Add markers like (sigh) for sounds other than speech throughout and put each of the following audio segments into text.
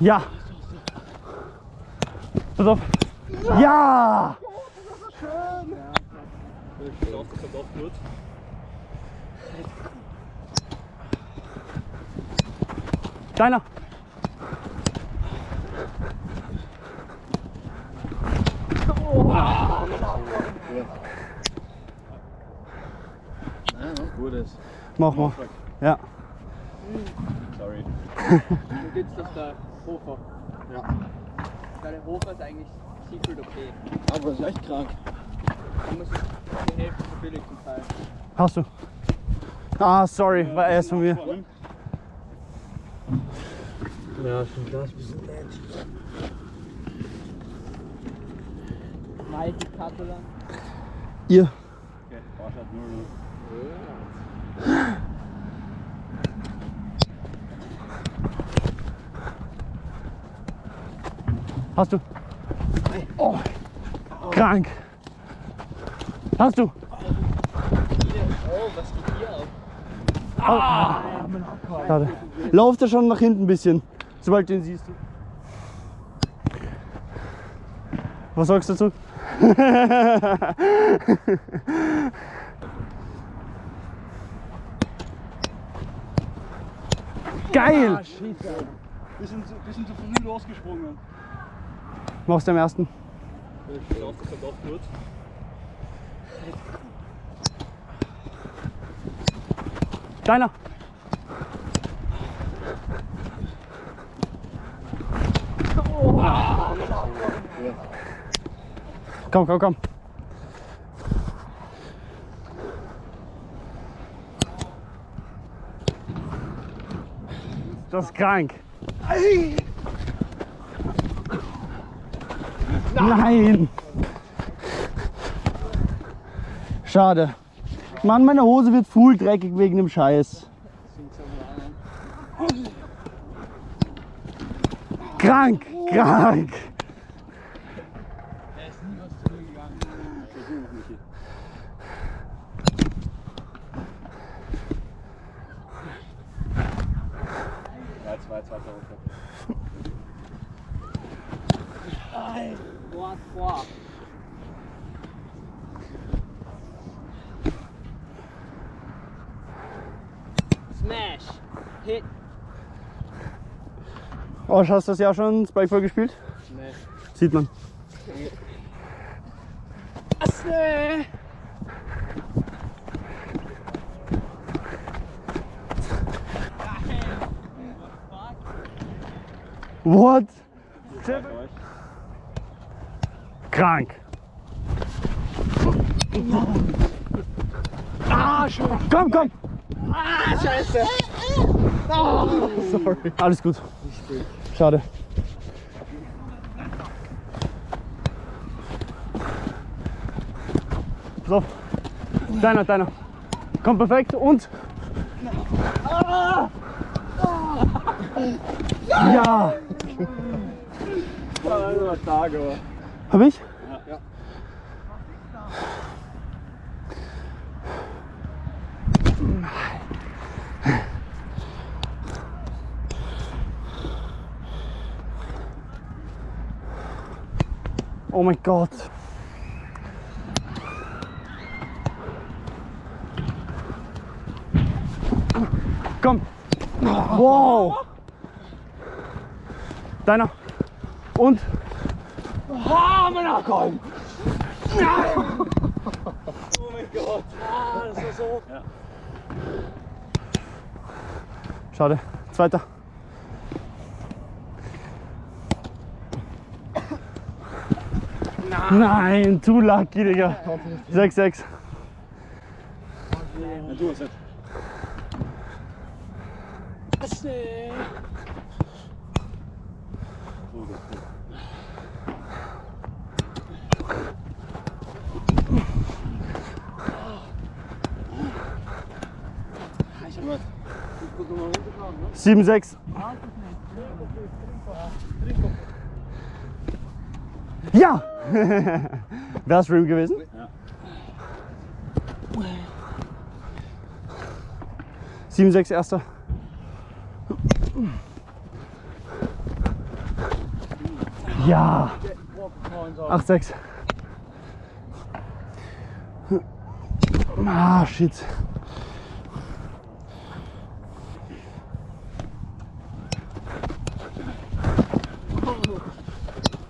Ja. Pass auf. Ja. Ich glaube, das kommt auch gut. Deiner. Gutes. Mach mal. Ja. Sorry. (laughs) Du gibst das der Hofer. Ja. Der Hofer ist eigentlich Secret okay. Aber ist echt krank. Da muss ich die Hälfte so billig zum Teil. Hast du. Ah, sorry, war erst von mir. Ja, schon das bisschen nett. Nike Catalan. Ihr. Okay, Barsch hat 0 Hast du. Oh. Krank. Hast du. Oh, was geht hier ab? Ah. Schade. Lauf da schon nach hinten ein bisschen, sobald du ihn siehst. Was sagst du dazu? (laughs) Geil! Bisschen zu, bisschen zu früh losgesprungen. Machst du am ersten? Ich das! Komm, komm, komm. Das ist krank. Nein! Schade. Mann, meine Hose wird full dreckig wegen dem Scheiß. Krank, krank. Er Ja. Boah, boah. Smash. Hit. Oh, hast du das Jahr schon Spikeball gespielt? Nee. Sieht man. Asse. What? Euch. Krank. Ah, schön. Komm, komm. Ah, scheiße. Sorry. Alles gut. Schade. So. Deiner, deiner. Komm perfekt und. Ja. Hab ich? Oh mein Gott. Komm. Wow. Deiner. Und. Ah, Mann, komm. Oh mein Gott. Ah, das war so. Ja. Schade. Zweiter. Nein, too lucky, Digga. 6-6. Ja, du hast jetzt. Asse. So, gut. Gut. Guck mal runterfahren, ne? 7-6. Ja! (laughs) Wäre Stream gewesen? Ja. 7-6 erster. Ja. Walk points on. 8-6. Ah, shit.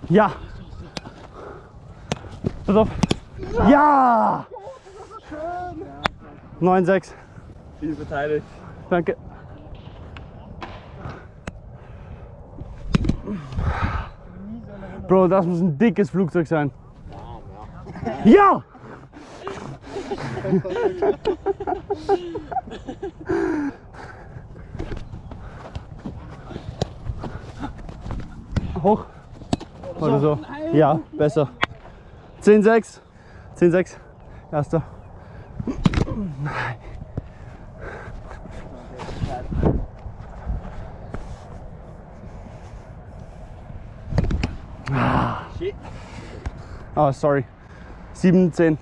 Ja. Pass auf. Ja. 9-6. Viel verteidigt. Danke. Bro, das muss ein dickes Flugzeug sein. Ja! Hoch. Oder so. Ja, besser. 10-6. 10-6. Erster. Shit. Ah, sorry. 7, 10.